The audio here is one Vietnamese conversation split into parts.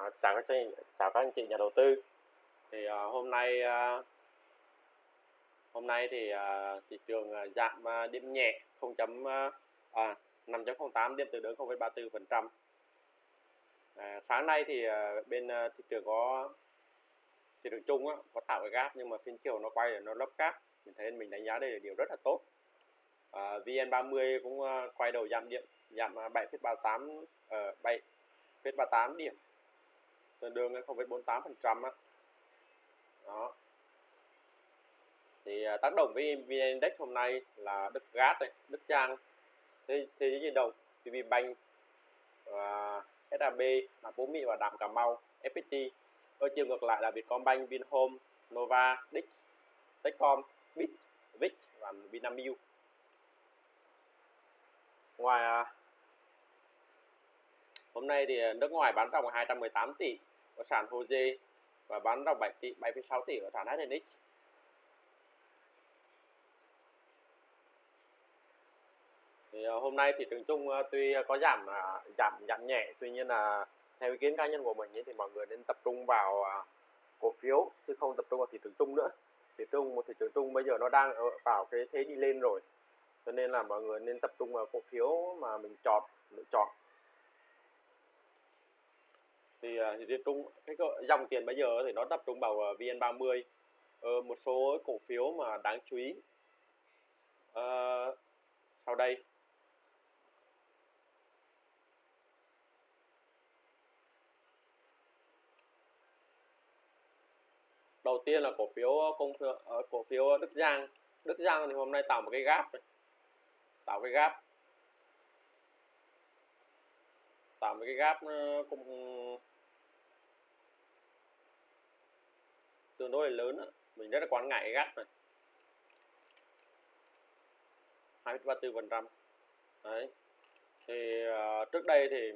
À, chào các chị, chào các anh chị nhà đầu tư. Thì à, hôm nay à, hôm nay thì à, thị trường à, giảm à, điểm nhẹ 0. à, à, 5.08 điểm tương đương 0,34%. À, sáng nay thì à, bên à, thị trường có thị trường chung á, có tạo cái gap nhưng mà phiên chiều nó quay để nó lấp gap. Mình thấy mình đánh giá đây là điều rất là tốt. À, VN30 cũng à, quay đầu giảm điểm giảm à, 7,38 ở 7,38 điểm tương đương với 0,48 phần trăm á. Đó. Thì à, tác động với VN Index hôm nay là Đức Gas này, Đức Giang. Thế thế giới di động VPBank và SAB là Phú Mỹ và Đạm Cà Mau FPT ở chiều ngược lại là Vietcombank Vinhome Nova Dick Techcom Bit Vic và Vinamilk. Ngoài à, hôm nay thì nước ngoài bán ròng 218 tỷ ở sàn HOSE và bán ra 7 tỷ 7,6 tỷ ở sàn HNX thì ờ, hôm nay thị trường chung ờ, tuy có giảm à, giảm giảm nhẹ tuy nhiên là theo ý kiến cá nhân của mình ấy, thì mọi người nên tập trung vào à, cổ phiếu chứ không tập trung vào thị trường chung nữa. Thị trường một thị trường chung bây giờ nó đang ở vào cái thế đi lên rồi cho nên là mọi người nên tập trung vào cổ phiếu mà mình chọn lựa chọn thì à, thì tập trung cái dòng tiền bây giờ thì nó tập trung vào à, VN30. Ờ, một số cổ phiếu mà đáng chú ý. Ờ, sau đây. Đầu tiên là cổ phiếu à, công cổ phiếu Đức Giang. Đức Giang thì hôm nay tạo một cái gap này. tạo cái gap. Tạo một cái gap nó cũng tương đối là lớn đó. mình rất là quan ngại cái gap này. 2,34 phần trăm. Đấy. Thì uh, trước đây thì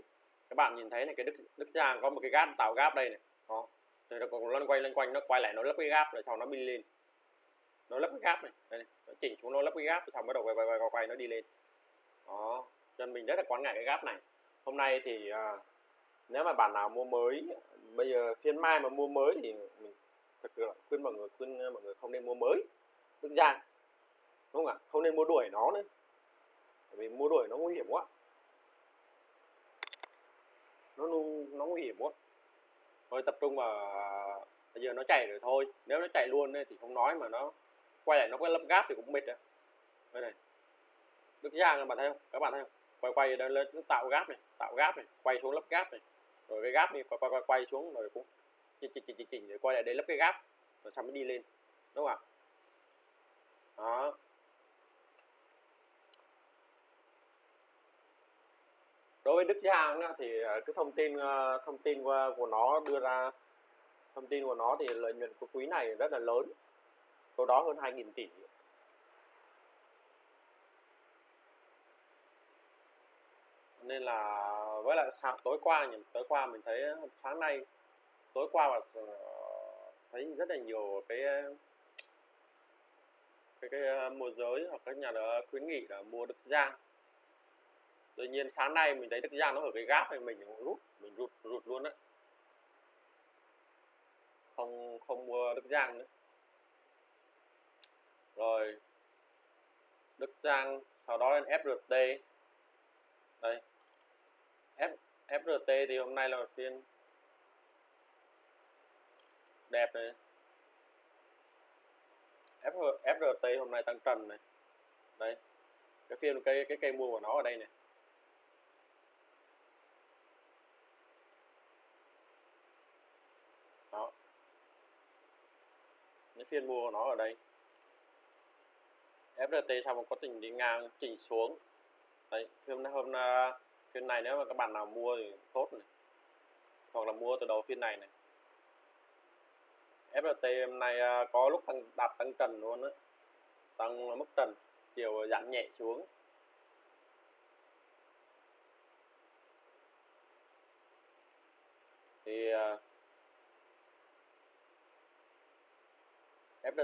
các bạn nhìn thấy này cái Đức Đức Giang có một cái gap tạo gap đây này. Đó. Thì nó còn lăn quay lăn quanh nó quay lại nó lấp cái gap rồi sau nó đi lên. Nó lấp cái gap này. Đây này. nó chỉnh xuống nó lấp cái gap rồi xong bắt đầu quay quay quay quay, quay nó đi lên. Đó. Cho nên mình rất là quan ngại cái gap này. Hôm nay thì uh, nếu mà bạn nào mua mới bây giờ phiên mai mà mua mới thì mình sự là khuyên mọi người khuyên ờ, mọi người không nên mua mới Đức Giang đúng không ạ? Không nên mua đuổi nó nữa. Bởi vì mua đuổi nó nguy hiểm quá. Nó nó nguy hiểm quá. Thôi tập trung vào bây giờ nó chạy rồi thôi. Nếu nó chạy luôn thì không nói mà nó quay lại nó có lấp gáp thì cũng mệt đấy đây này. Đức Giang các bạn thấy không? Các bạn thấy không? Quay quay lên nó tạo gáp này tạo gáp này quay xuống lấp gáp này. Rồi cái gáp này quay quay quay, quay xuống rồi cũng chỉnh chỉnh chỉnh chỉnh chỉnh để quay lại đây lấp cái gáp rồi xong mới đi lên đúng không ạ? Đó. Đối với Đức chí hàng thì ờ, cái thông tin ờ, thông tin của, của nó đưa ra thông tin của nó thì lợi nhuận của quý này rất là lớn số đó hơn 2.000 tỷ. Nên là với lại sáng tối qua nhỉ tối qua mình thấy sáng nay tối qua mà ờ, thấy rất là nhiều cái ờ, cái cái ờ, môi giới hoặc các nhà đó khuyến nghị là mua Đức Giang. Tuy nhiên sáng nay mình thấy Đức Giang nó ở cái gáp này mình cũng rút mình rụt rụt luôn đấy không không mua Đức Giang nữa. Rồi Đức Giang sau đó lên FRT đây. F, FRT thì hôm nay là phiên đẹp này. F, FRT hôm nay tăng trần này. Đây. Cái phiên cây cái cây mua của nó ở đây này. Đó. Cái phiên mua của nó ở đây. FRT sau một quá trình đi ngang chỉnh xuống. Đấy nay hôm à, nay phiên này nếu mà các bạn nào mua thì tốt này. Hoặc là mua từ đầu phiên này này. FLT hôm nay à, có lúc tăng đạt tăng trần luôn á. Tăng mức trần chiều giảm nhẹ xuống. Thì à,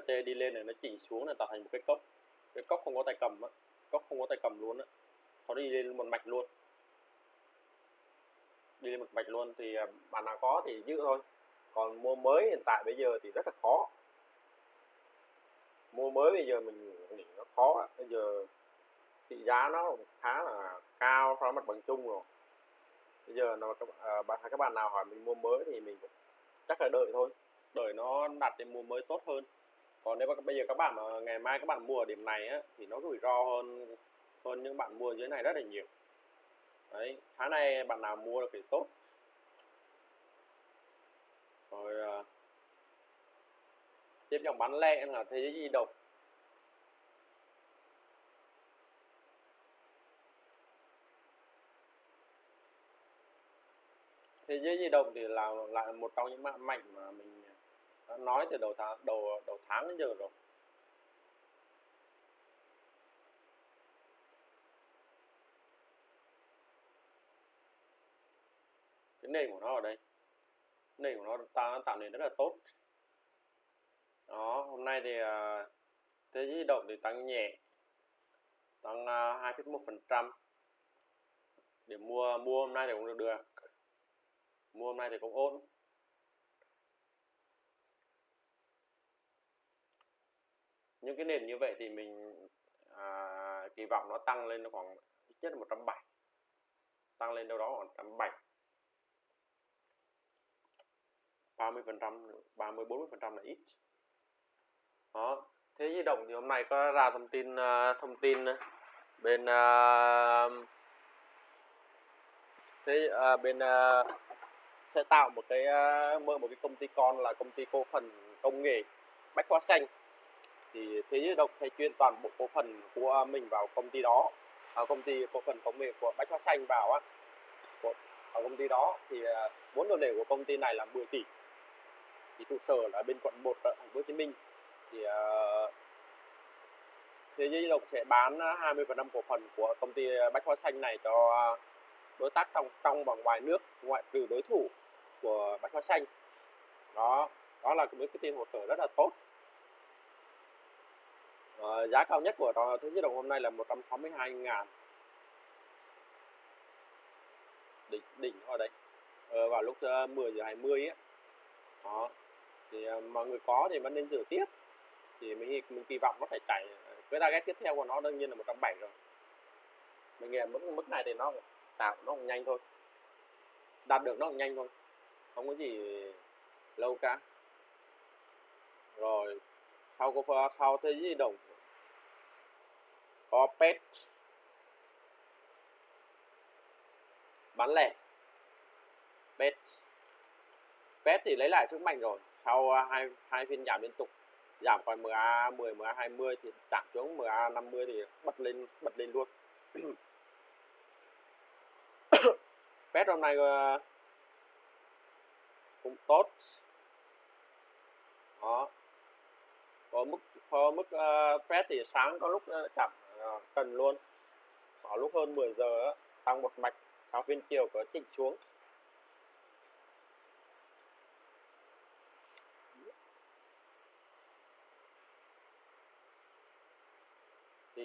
đi lên này nó chỉnh xuống là tạo thành một cái cốc. Cái cốc không có tay cầm á cốc không có tay cầm luôn á. Nó đi lên một mạch luôn. Đi lên một mạch luôn thì à, bạn nào có thì giữ thôi còn mua mới hiện tại bây giờ thì rất là khó. Mua mới bây giờ mình nghĩ nó khó. Bây giờ thị giá nó khá là cao so với mặt bằng chung rồi. Bây giờ nó các à, các bạn nào hỏi mình mua mới thì mình chắc là đợi thôi. Đợi nó đặt để mua mới tốt hơn. Còn nếu mà bây giờ các bạn mà ngày mai các bạn mua ở điểm này á thì nó rủi ro hơn hơn những bạn mua dưới này rất là nhiều. Đấy tháng này bạn nào mua được thì tốt rồi uh, tiếp dòng bán lẻ là thế giới di động. Thế giới di động thì là lại một trong những mạng mạnh mà mình ờ, đã nói từ đầu tháng đầu đầu tháng đến giờ rồi. Cái nền của nó ở đây nền của nó ta tạo nền rất là tốt. Đó hôm nay thì uh, thế giới di động thì tăng nhẹ tăng à, uh, 2,1 phần trăm. Để mua mua hôm nay thì cũng được được. Mua hôm nay thì cũng ổn. Những cái nền như vậy thì mình à, kỳ vọng nó tăng lên nó khoảng ít nhất 170 tăng lên đâu đó khoảng 170 30 phần trăm 30 40 phần trăm là ít. Đó thế di động thì hôm nay có ra thông tin uh, thông tin à, bên uh, thế uh, bên uh, sẽ tạo một cái uh, mở một cái công ty con là công ty cổ phần công nghệ bách hóa xanh. Thì thế giới động sẽ chuyên toàn bộ cổ phần của mình vào công ty đó à, công ty cổ phần công nghệ của bách hóa xanh vào á. Của, ở công ty đó thì vốn điều lệ của công ty này là 10 tỷ thì trụ sở là bên quận 1 ở thành phố Hồ Chí Minh. Thì uh, thế giới động sẽ bán 20% cổ phần của công ty bách hóa xanh này cho đối tác trong trong và ngoài nước ngoại trừ đối thủ của bách hóa xanh. Đó đó là một cái tin hỗ trợ rất là tốt. Ờ, giá cao nhất của thế giới đồng hôm nay là 162 ngàn đỉnh đỉnh ở đây. Ờ, vào lúc ờ, 10 giờ 20 ấy. Đó thì à, mọi người có thì vẫn nên giữ tiếp. Thì mình mình kỳ vọng nó phải chạy cái target tiếp theo của nó đương nhiên là 170 rồi. Mình nghĩ mức mức này thì nó tạo, nó cũng nhanh thôi. Đạt được nó cũng nhanh thôi. Không có gì lâu cả. Rồi, sau có, sau thế di động. Có pet. Bán lẻ. Pet. Pet thì lấy lại sức mạnh rồi sau à, hai hai phiên giảm liên tục giảm khỏi MA 10 MA 20 thì giảm xuống MA 50 thì bật lên bật lên luôn. Pet hôm nay ờ, cũng tốt. Đó. Có mức có mức ờ, uh, phép thì sáng có lúc uh, chậm uh, cần luôn. Có lúc hơn 10 giờ đó, tăng một mạch sau phiên chiều có chỉnh xuống.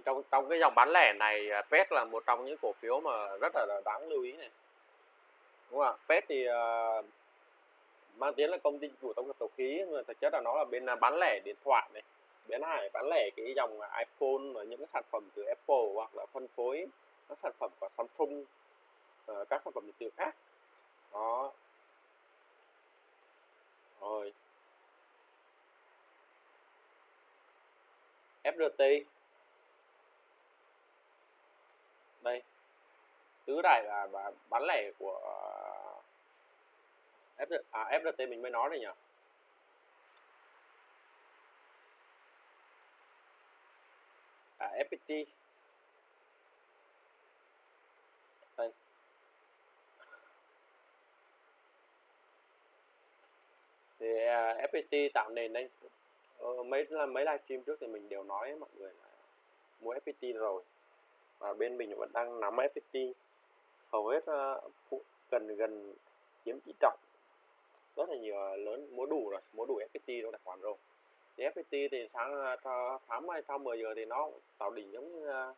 Trong trong cái dòng bán lẻ này à, PET là một trong những cổ phiếu mà rất là đáng lưu ý này. Đúng không ạ? PET thì uh, mang tiếng là công ty dịch vụ tổng hợp dầu khí nhưng mà thực chất là nó là bên à, bán lẻ điện thoại này bên hải bán lẻ cái dòng iPhone và những cái sản phẩm từ Apple hoặc là phân phối các sản phẩm của Samsung uh, các sản phẩm điện tử khác. Đó. Rồi. FRT đây tứ đại là bán lẻ của ờ, FRT, à, FRT mình mới nói đây nhỉ? À, FPT đây. Thì uh, à, FPT tạo nền đây ờ, mấy là mấy livestream trước thì mình đều nói mọi người là mua FPT rồi. Và bên mình vẫn đang nắm FPT hầu hết uh, gần gần chiếm tỷ trọng. Rất là nhiều ờ, lớn mua đủ rồi mua đủ FPT trong tài khoản rồi. Thì FPT thì sáng tháng mai sau 10 giờ thì nó tạo đỉnh giống như uh,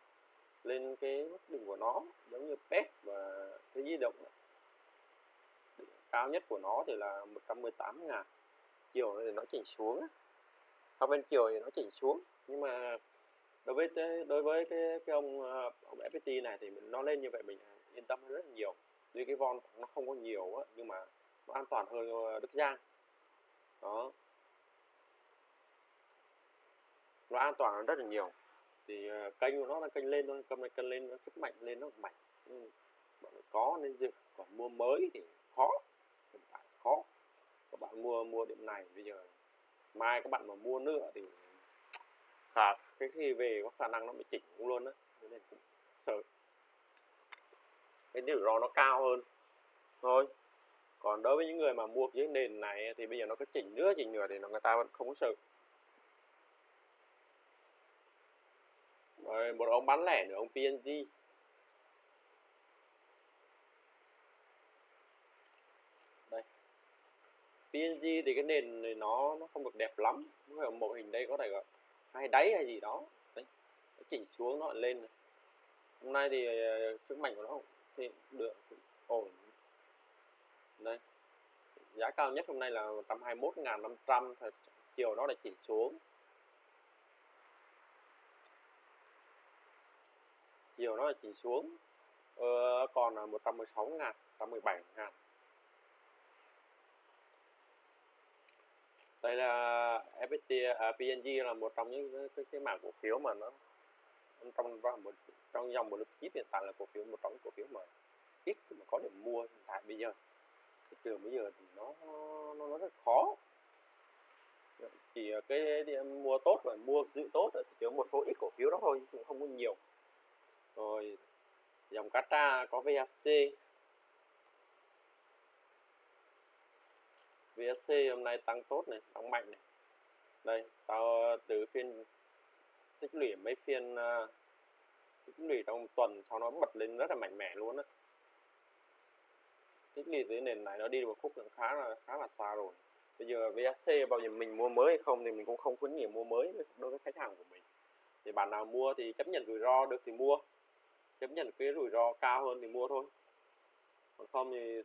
lên cái mức đỉnh của nó giống như PET và thế di động. Cao nhất của nó thì là 118 ngàn. Chiều thì nó chỉnh xuống sau bên chiều thì nó chỉnh xuống. Nhưng mà đối với đối với cái, cái ông ờ, ông FPT này thì nó lên như vậy mình yên tâm hơn rất là nhiều. Vì cái von nó không có nhiều á, nhưng mà nó an toàn hơn ờ, Đức Giang. Đó. Nó an toàn hơn rất là nhiều. Thì ờ, kênh của nó là kênh lên thôi cầm này kênh lên, nó rất mạnh lên, nó mạnh. Ừ, bạn có nên dự còn mua mới thì khó, hiện tại khó. Các bạn mua mua điểm này, bây giờ mai các bạn mà mua nữa thì khả, cái khi về có khả năng nó bị chỉnh luôn á, nên cũng sợ cái rủi ro nó cao hơn. Thôi, còn đối với những người mà mua cái nền này thì bây giờ nó có chỉnh nữa chỉnh nữa thì nó, người ta vẫn không có sợ. Rồi, một ông bán lẻ nữa, ông PNG đây. PNG thì cái nền này nó nó không được đẹp lắm. Cái mẫu hình đây, có thể gọi hay đáy hay gì đó. Đấy, nó chỉnh xuống, nó lên này. hôm nay thì ờ, sức mạnh của nó thì được ổn. Đây giá cao nhất hôm nay là 121.500 chiều nó lại chỉ xuống. Chiều nó là chỉnh xuống. Ờ, còn là 116 ngàn 117 ngàn đây là FPT à, PNG là một trong những cái, cái, cái mảng cổ phiếu mà nó trong một trong dòng một lớp chip hiện tại là cổ phiếu một trong cổ phiếu mà ít mà có điểm mua hiện tại bây giờ. Thị trường bây giờ thì nó nó, nó rất khó. Chỉ ờ, cái mua tốt và mua giữ tốt thì chỉ có một số ít cổ phiếu đó thôi cũng không có nhiều. Rồi dòng Kata có VHC VHC hôm nay tăng tốt này tăng mạnh này. Đây tao từ phiên tích lũy mấy phiên uh, tích lũy trong tuần sau nó bật lên rất là mạnh mẽ luôn á. Tích lũy dưới nền này nó đi được một khúc khá là khá là xa rồi. Bây giờ VSC bao giờ mình mua mới hay không thì mình cũng không khuyến nghị mua mới đối với khách hàng của mình. Thì bạn nào mua thì chấp nhận rủi ro được thì mua. Chấp nhận cái rủi ro cao hơn thì mua thôi. Còn không thì,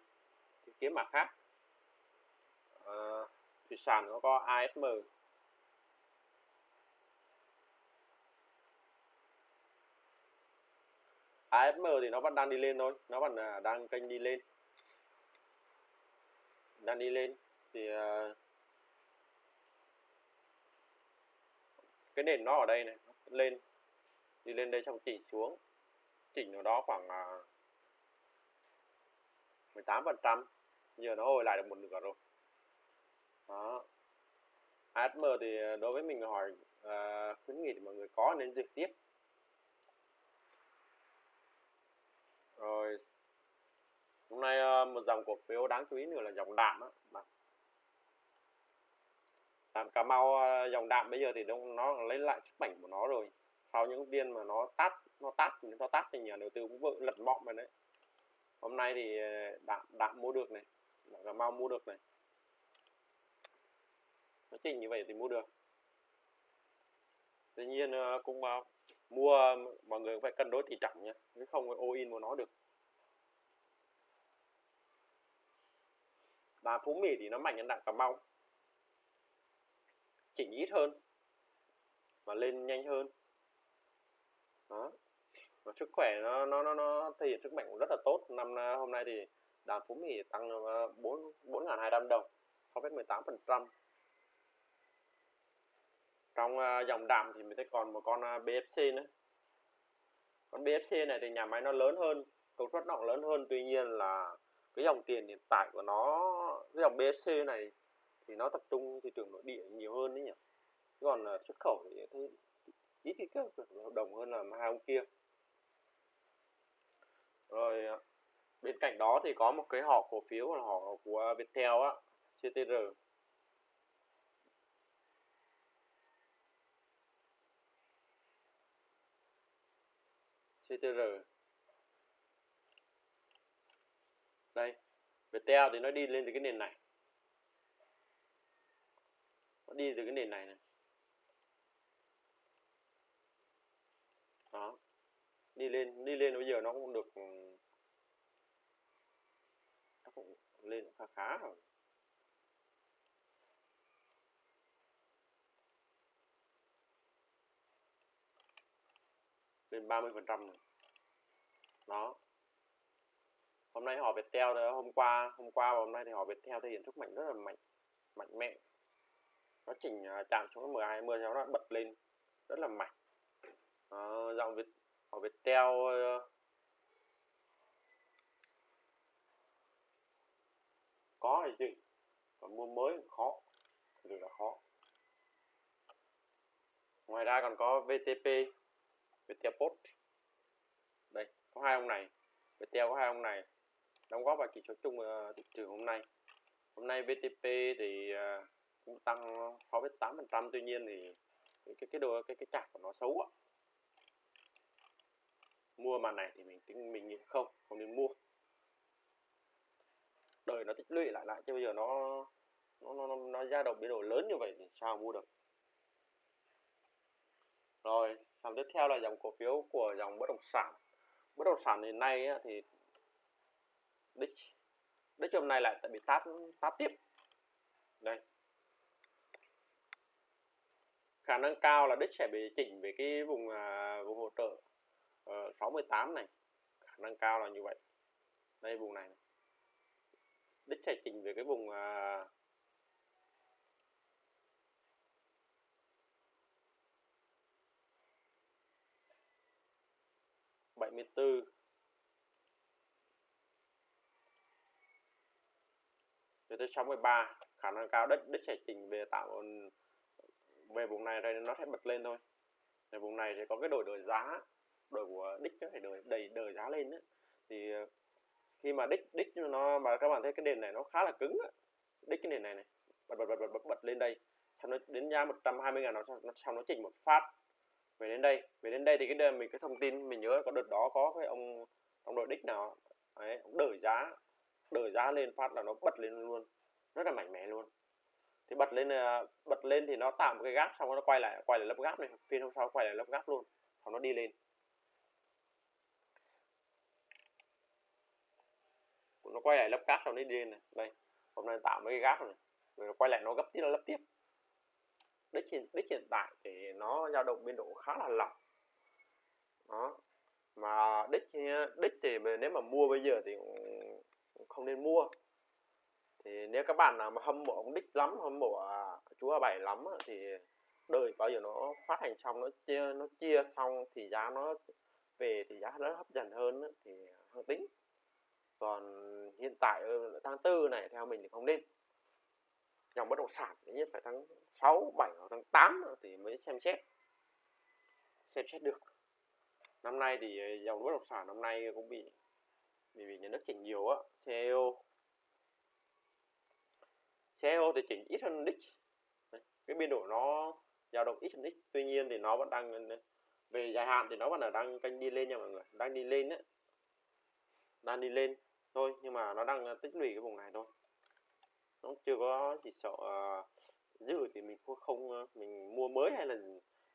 thì kiếm mặt khác. À, thủy sản nó có ASM ASM thì nó vẫn đang đi lên thôi. Nó vẫn là đang kênh đi lên. Đang đi lên. Thì uh, cái nền nó ở đây này lên. Đi lên đây xong chỉ xuống. Chỉnh nó đó khoảng à, uh, 18 phần trăm. Giờ nó hồi lại được một nửa rồi. Đó. ASM thì à, đối với mình hỏi uh, khuyến nghị thì mọi người có nên trực tiếp. Rồi hôm nay ờ, một dòng cổ phiếu đáng chú ý nữa là dòng đạm á đạm cà mau ờ, dòng đạm bây giờ thì nó, nó lấy lại sức mạnh của nó rồi. Sau những viên mà nó tắt nó tắt nó tắt thì nhà đầu tư cũng vội lật mọng rồi đấy. Hôm nay thì ờ, đạm đạm mua được này đạm cà mau mua được này. Nó chung như vậy thì mua được. Tuy nhiên cũng mua, mọi người phải cân đối tỷ trọng nhé chứ không all in vào nó được. Và phú mỹ thì nó mạnh hơn đặng cà mau. Chỉnh ít hơn và lên nhanh hơn. Đó. Và sức khỏe nó nó nó nó thể hiện sức mạnh cũng rất là tốt. Năm à, hôm nay thì đàm phú mỹ tăng à, bốn bốn ngàn hai trăm đồng, so với 18 phần trăm trong uh, dòng đạm thì mình thấy còn một con à, uh, BFC nữa. Con BFC này thì nhà máy nó lớn hơn công suất nó lớn hơn. Tuy nhiên là cái dòng tiền hiện tại của nó cái dòng BFC này thì nó tập trung thị trường nội địa nhiều hơn đấy nhỉ. Còn uh, xuất khẩu thì thấy ít cái kết hợp đồng hơn là hai ông kia. Rồi bên cạnh đó thì có một cái họ cổ phiếu là họ của Viettel á CTR CTR đây Viettel thì nó đi lên từ cái nền này. Nó đi từ cái nền này này. Đó. Đi lên đi lên bây giờ nó cũng được ừ, nó cũng lên khá khá rồi. Lên 30 phần trăm đó. Hôm nay họ Viettel đó hôm qua hôm qua và hôm nay thì họ Viettel thể hiện sức mạnh rất là mạnh mạnh mẽ. Nó chỉnh à, chạm xuống 10 20 sau nó bật lên rất là mạnh. Đó, dòng Việt họ Viettel theo có thì gì? Còn mua mới khó thực là khó. Ngoài ra còn có VTP Viettel Post. Đây có hai ông này. Viettel có hai ông này. Đóng góp vào chỉ số chung ờ, thị trường hôm nay. Hôm nay VTP thì ờ, cũng tăng 6,8% tuy nhiên thì cái cái cái đồ cái cái chart của nó xấu quá mua màn này thì mình tính mình nghĩ không không nên mua. Đời nó tích lũy lại lại chứ bây giờ nó nó nó nó, nó dao động biến đổi lớn như vậy thì sao mua được? Rồi dòng tiếp theo là dòng cổ phiếu của dòng bất động sản. Bất động sản hiện nay thì đích đích hôm nay lại bị tát tát tiếp. Đây. Khả năng cao là đích sẽ bị chỉnh về cái vùng à, vùng hỗ trợ ờ, uh, 68 này. Khả năng cao là như vậy. Đây vùng này, này. đích sẽ chỉnh về cái vùng uh, bảy mươi bốn tới 63 khả năng cao đất đích sẽ chỉnh về tạo về vùng này rồi nó sẽ bật lên thôi về vùng này sẽ có cái đổi đời giá đổi của đích nó phải đổi đầy đời giá lên đó. thì ờ, khi mà đích đích nó mà các bạn thấy cái nền này nó khá là cứng đó. đích cái nền này này bật bật bật bật bật, bật lên đây xong nó đến giá 120 ngàn nó nó nó chỉnh một phát về đến đây, về đến đây thì cái mình cái thông tin mình nhớ có đợt đó có cái ông ông đội đích nào đấy ông đợi giá đợi giá lên phát là nó bật lên luôn, rất là mạnh mẽ luôn. Thì bật lên ờ, bật lên thì nó tạo một cái gap, xong nó quay lại quay lại lớp gap này, phiên hôm sau quay lại lớp gap luôn, xong nó đi lên. Nó quay lại lớp gap xong nó đi lên này, đây, hôm nay tạo mấy cái gap này, rồi nó quay lại, nó gấp tiếp nó lấp tiếp đích hiện đích hiện tại thì nó dao động biên độ khá là lỏng. Đó, mà đích đích thì nếu mà mua bây giờ thì cũng không nên mua. Thì nếu các bạn nào mà hâm mộ ông đích lắm, hâm mộ à, chú A bảy lắm thì đợi bao giờ nó phát hành xong, nó chia nó chia xong thì giá nó về thì giá nó hấp dẫn hơn thì hơn tính. Còn hiện tại ờ, tháng tư này theo mình thì không nên dòng bất động sản thì nhất phải tháng 6, 7 hoặc tháng 8 thì mới xem xét. Xem xét được. Năm nay thì ờ, dòng bất động sản năm nay cũng bị bị, bị nhà nước chỉnh nhiều á CEO CEO thì chỉnh ít hơn Dix cái biên độ nó dao động ít hơn Dix tuy nhiên thì nó vẫn đang ờ, ờ, về dài hạn thì nó vẫn là đang canh đi lên nha mọi người. Đang đi lên đấy đang đi lên thôi nhưng mà nó đang tích lũy cái vùng này thôi nó chưa có chỉ sợ ờ, uh, dư thì mình không không mình mua mới hay là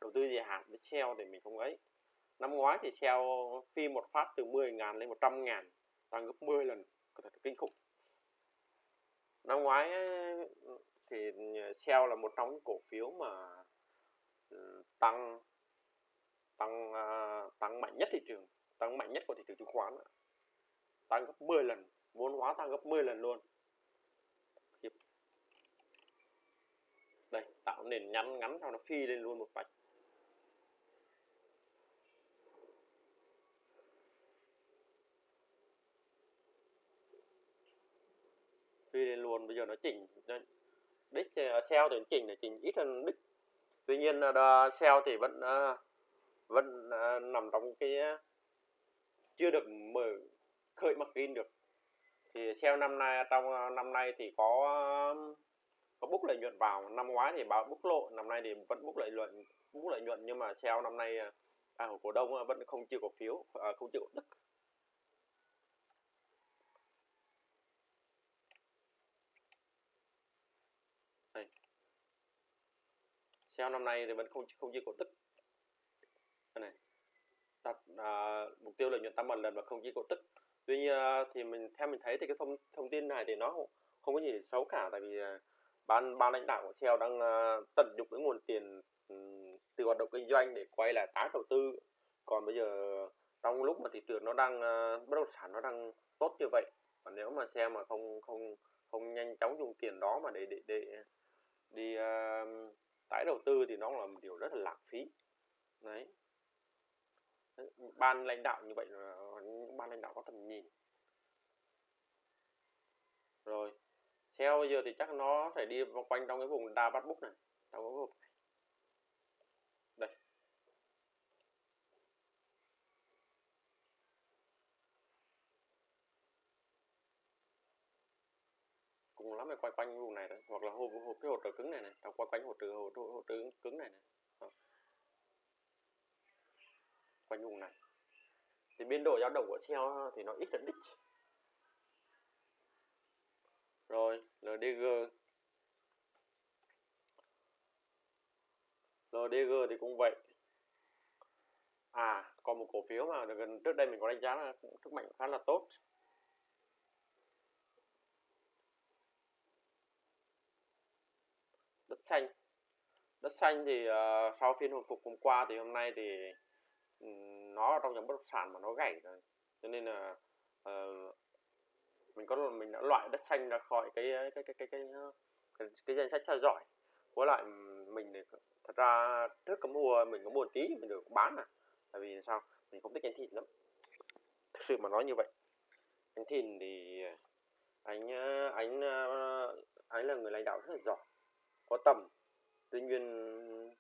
đầu tư dài hạn với treo thì mình không ấy. Năm ngoái thì treo phi một phát từ 10 ngàn lên 100 ngàn tăng gấp 10 lần có thật kinh khủng. Năm ngoái ờ, thì treo là một trong những cổ phiếu mà ừ, tăng tăng tăng mạnh nhất thị trường tăng mạnh nhất của thị trường chứng khoán tăng gấp 10 lần vốn hóa tăng gấp 10 lần luôn đây tạo nền nhắn ngắn sau nó phi lên luôn một vạch. Phi lên luôn bây giờ nó chỉnh đích sell thì chỉnh để chỉnh ít hơn đích. Tuy nhiên uh, sell thì vẫn à, vẫn à, nằm trong cái à, chưa được mở khởi mặt in được. Thì sell năm nay trong năm nay thì có có bút lợi nhuận vào năm ngoái thì báo bút lộ năm nay thì vẫn bút lợi nhuận bút lợi nhuận nhưng mà sao năm nay à, à cổ đông à, vẫn không chịu cổ phiếu à, không chịu cổ tức. Shell năm nay thì vẫn không không chia cổ tức. Cái này. Đặt à, mục tiêu lợi nhuận tăng một lần và không chia cổ tức. Tuy nhiên thì mình theo mình thấy thì cái thông thông tin này thì nó không, có gì xấu cả tại vì ban ban lãnh đạo của Shell đang uh, tận dụng cái nguồn tiền um, từ hoạt động kinh doanh để quay lại tái đầu tư. Còn bây giờ trong lúc mà thị trường nó đang uh, bất động sản nó đang tốt như vậy và nếu mà xe mà không không không nhanh chóng dùng tiền đó mà để để để đi uh, tái đầu tư thì nó là một điều rất là lãng phí. Đấy. Ban lãnh đạo như vậy là những ban lãnh đạo có tầm nhìn. Rồi theo bây giờ thì chắc nó phải đi vòng quanh trong cái vùng đa bắt búc này. Trong cái vùng này. Đây. Cùng lắm phải quay quanh vùng này đấy hoặc là hộp hộp cái hỗ trợ cứng này này. Quay quanh hỗ trợ hỗ trợ trợ cứng này này. Đó. quanh vùng này. Thì biên độ dao động của xe thì nó ít hơn đích rồi. LDG LDG thì cũng vậy. À còn một cổ phiếu mà gần trước đây mình có đánh giá là cũng sức mạnh khá là tốt. Đất xanh. Đất xanh thì uh, sau phiên hồi phục hôm qua thì hôm nay thì um, nó trong nhóm bất động sản mà nó gãy rồi. Cho nên là uh, mình có mình đã loại đất xanh ra khỏi cái cái cái cái cái cái, cái danh sách theo dõi. Với lại mình thì thật ra trước cái mùa mình có buồn tí mình được bán à tại vì sao? Mình không thích ăn thịt lắm. Thực sự mà nói như vậy. Anh thịt thì anh ờ, anh ờ, anh là người lãnh đạo rất là giỏi có tầm. Tuy nhiên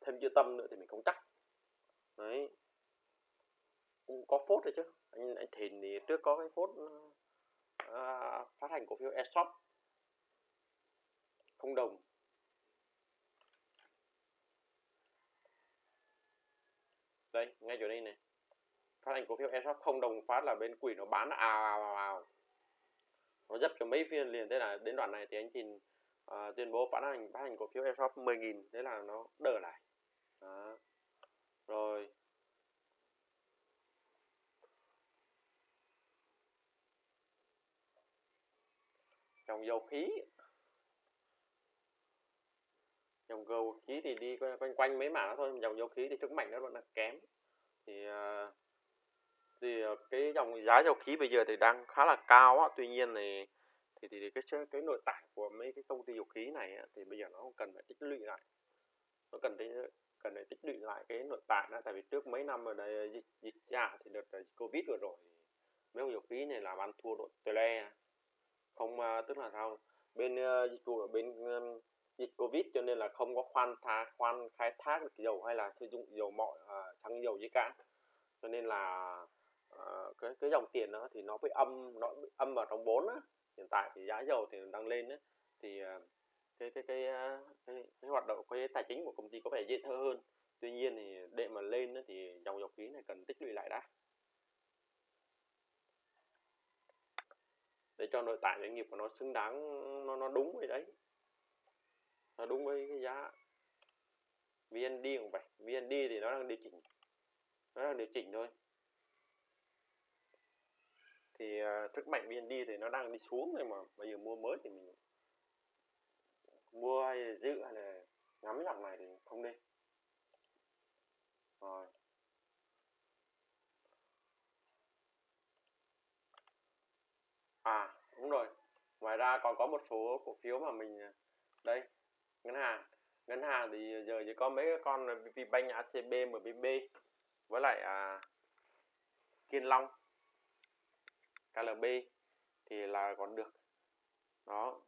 thêm chưa tâm nữa thì mình không chắc. Đấy. Cũng có phốt rồi chứ. Anh anh thìn thì trước có cái phốt Ờ, phát hành cổ phiếu ESOP không đồng. Đây ngay chỗ đây này. Phát hành cổ phiếu ESOP không đồng phát là bên quỷ nó bán ào ào ào nó dập cho mấy phiên liền. Thế là đến đoạn này thì anh Trình uh, tuyên bố phát hành phát hành cổ phiếu ESOP 10.000 thế là nó đỡ lại. Đó. rồi. Dòng dầu khí. Dòng dầu khí thì đi quanh quanh mấy mảng thôi dòng dầu khí thì sức mạnh nó vẫn là kém. Thì à, thì à, cái dòng giá dầu khí bây giờ thì đang khá là cao á. Tuy nhiên thì thì thì, thì cái cái nội tại của mấy cái công ty dầu khí này á, thì bây giờ nó cần phải tích lũy lại. Nó cần phải cần phải tích lũy lại cái nội tại đó tại vì trước mấy năm ở đây dịch dịch dạ thì đợt covid vừa rồi mấy ông dầu khí này làm ăn thua đội tele không uh, tức là sao? Bên uh, dịch vụ ở bên um, dịch covid cho nên là không có khoan thá khoan khai thác được dầu hay là sử dụng dầu mọi uh, xăng dầu gì cả. Cho nên là uh, cái cái dòng tiền đó thì nó bị âm nó bị âm vào trong vốn á. Hiện tại thì giá dầu thì đang lên á. Thì uh, cái cái cái, uh, cái cái hoạt động cái tài chính của công ty có vẻ dễ thơ hơn. Tuy nhiên thì để mà lên thì dòng dầu khí này cần tích lũy lại đã. Để cho nội tại doanh nghiệp của nó xứng đáng nó nó đúng với đấy. Nó đúng với cái giá. VND cũng vậy VND thì nó đang điều chỉnh nó đang điều chỉnh thôi. Thì uh, sức mạnh VND thì nó đang đi xuống rồi mà bây giờ mua mới thì mình mua hay giữ hay là ngắm dòng này thì không nên rồi. À đúng rồi. Ngoài ra còn có một số cổ phiếu mà mình à, đây ngân hàng. Ngân hàng thì giờ chỉ có mấy con VPBank, ACB, MBB với lại à, Kiên Long, KLB thì là còn được. Đó.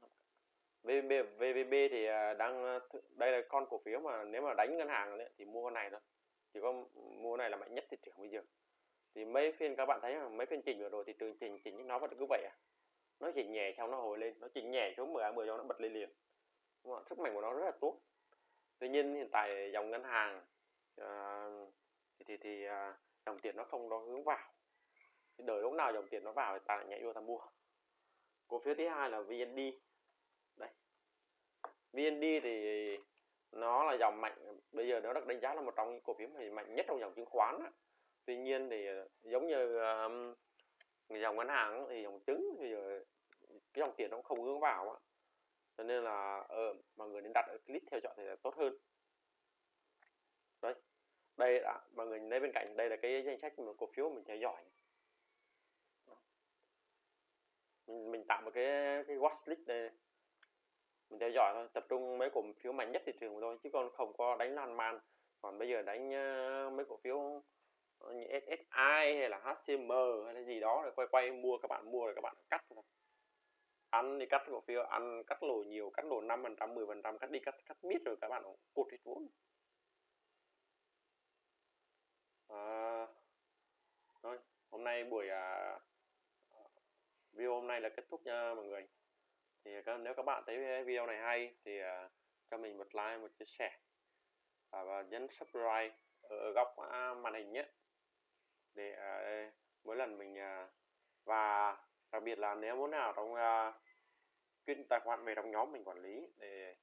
VB, VVB thì à, đang à, đây là con cổ phiếu mà nếu mà đánh ngân hàng thì mua con này thôi. Chỉ có mua này là mạnh nhất thị trường bây giờ thì mấy phiên các bạn thấy mấy phiên chỉnh vừa rồi thì trường chỉnh chỉnh nó vẫn cứ vậy à? Nó chỉnh nhẹ xong nó hồi lên nó chỉnh nhẹ xuống 10 10 cho nó bật lên liền. Đúng không? sức mạnh của nó rất là tốt. Tuy nhiên hiện tại dòng ngân hàng uh, thì thì, thì uh, dòng tiền nó không nó hướng vào. Thì đợi lúc nào dòng tiền nó vào thì ta lại nhảy vô ta mua. Cổ phiếu thứ hai là VND đây. VND thì nó là dòng mạnh bây giờ nó được đánh giá là một trong những cổ phiếu mạnh nhất trong dòng chứng khoán đó tuy nhiên thì ờ, giống như um, dòng ngân hàng thì dòng trứng thì giờ cái dòng tiền nó cũng không hướng vào á. Cho nên là ờ, mọi người nên đặt ở click theo dõi thì là tốt hơn. Đấy đây đã mọi người nhìn thấy bên cạnh đây là cái danh sách một cổ phiếu mình theo dõi. Mình, mình tạo một cái cái watchlist đây. Mình theo dõi thôi tập trung mấy cổ phiếu mạnh nhất thị trường thôi chứ còn không có đánh lan man. Còn bây giờ đánh ờ, mấy cổ phiếu như SSI hay là HCM hay là gì đó rồi quay quay mua các bạn mua rồi các bạn cắt thôi. Ăn thì cắt cổ phiếu ăn cắt lỗ nhiều cắt lỗ năm phần trăm mười phần trăm cắt đi cắt cắt mít rồi các bạn cột hết vốn. À, thôi hôm nay buổi à, video hôm nay là kết thúc nha mọi người. Thì nếu các bạn thấy video này hay thì à, cho mình một like một chia sẻ. Và, và nhấn subscribe ở góc à, màn hình nhé để uh, mỗi lần mình uh, và đặc biệt là nếu muốn nào trong uh, à, tài khoản về trong nhóm mình quản lý để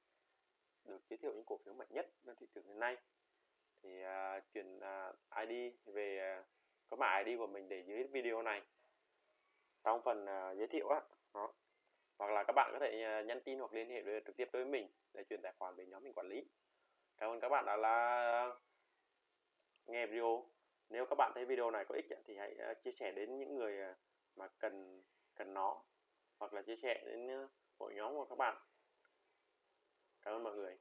được giới thiệu những cổ phiếu mạnh nhất trên thị trường hiện nay thì uh, chuyển uh, ID về uh, có mã ID của mình để dưới video này. Trong phần uh, giới thiệu á đó. Hoặc là các bạn có thể uh, nhắn tin hoặc liên hệ với, trực tiếp với mình để chuyển tài khoản về nhóm mình quản lý. Cảm ơn các bạn đã là nghe video nếu các bạn thấy video này có ích thì hãy ờ, chia sẻ đến những người ờ, mà cần cần nó, hoặc là chia sẻ đến ờ, hội nhóm của các bạn. Cảm ơn mọi người.